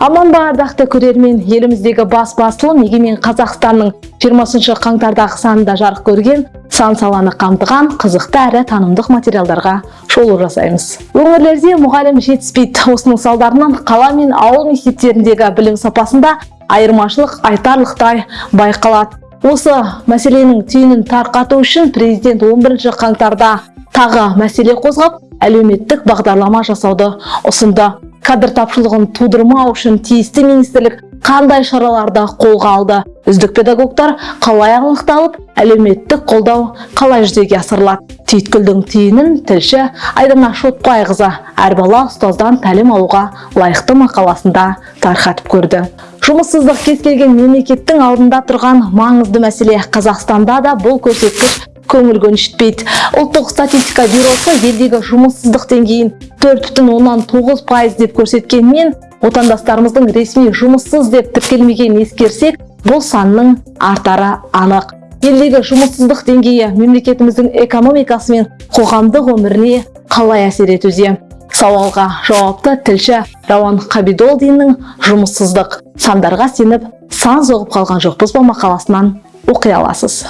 аман ба ардақты көрермен еліміздегі бас басылым егемен қазақстанның 20 қаңтардағы санында жарық көрген сан саланы қамтыған қызықты әрі танымдық материалдарға шолу жасаймыз. Өңірлерде мұғалім жетіспейді. Осының салдарынан қала мен ауыл мектептеріндегі білім сапасында айырмашылық айтарлықтай байқалады. Осы мәселенің түйінін тарқату үшін президент 11 қаңтарда тағы мәселе қозғап әлеуметтік бағдарлама жасауды ұсынды. Кадр тапшылығын тудырмау үшін тиісті министрлік қандай шараларды қолға алды? Үздік педагогтар қалай анықталып әлеуметтік қолдау қалай жүзеге асырылады? Түйткілдің түйінін тілші айдана шотбайқызы әр бала ұстаздан тәлім алуға лайықты мақаласында тарқатып көрді. Жұмыссыздық кез келген мемлекеттің алдында тұрған маңызды мәселе қазақстанда да бұл көрсеткіш көңіл көншітпейді. Ұлттық статистика бюросы елдегі жұмыссыздық деңгейін төрт бүтін оннан тоғыз пайыз деп көрсеткенмен отандастарымыздың ресми жұмыссыз деп тіркелмеген ескерсек бұл санның артары анық. Елдегі жұмыссыздық деңгейі мемлекетіміздің экономикасы мен қоғамдық өміріне қалай әсер етуде? Сауалға жауапты тілші рауан қабидолдиннің жұмыссыздық сандарға сеніп сан соғып қалған жоқпыз ба мақаласынан оқи аласыз.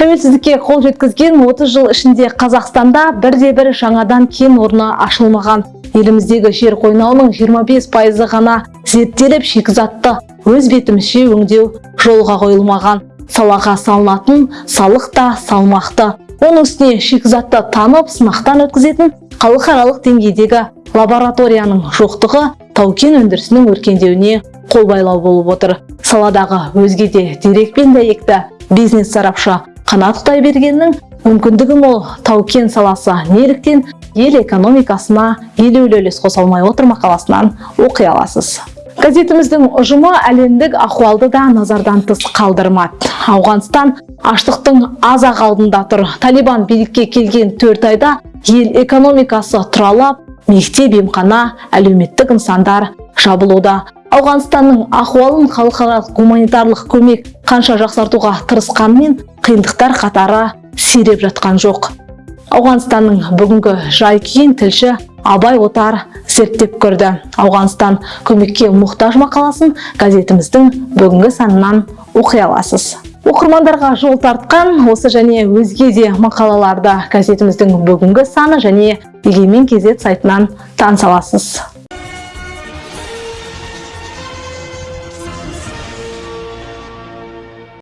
Тәуелсіздікке қол жеткізген 30 жыл ішінде қазақстанда бірде бір жаңадан кен орны ашылмаған. Еліміздегі жер қойнауының 25 пайызы ғана зерттеліп шикізатты өз бетімізше өңдеу жолға қойылмаған. Салаға салынатын салық та салмақты. Оның үстіне шикізатты танып сынақтан өткізетін халықаралық деңгейдегі лабораторияның жоқтығы тау-кен өндірісінің өркендеуіне қолбайлау болып отыр. Саладағы өзге де дерек пен дәйекті бизнес сарапшы қанат құдайбергеннің мүмкіндігі мол тау-кен саласы неліктен ел экономикасына елеулі үлес қоса алмай отыр мақаласынан оқи аласыз. Газетіміздің ұжымы әлемдік ахуалды да назардан тыс қалдырмады. Ауғанстан аштықтың аз ақ алдында тұр. Талибан билікке келген төрт айда ел экономикасы тұралап мектеп емхана әлеуметтік нысандар жабылуда. Ауғанстанның ахуалын халықаралық гуманитарлық көмек қанша жақсартуға тырысқанмен қиындықтар қатары сиреп жатқан жоқ. Ауғанстанның бүгінгі жай күйін тілші абай отар зерттеп көрді. Ауғанстан көмекке мұқтаж мақаласын газетіміздің бүгінгі санынан оқи аласыз. Оқырмандарға жол тартқан осы және өзге де мақалаларды газетіміздің бүгінгі саны және егемен кезет сайтынан таныса аласыз.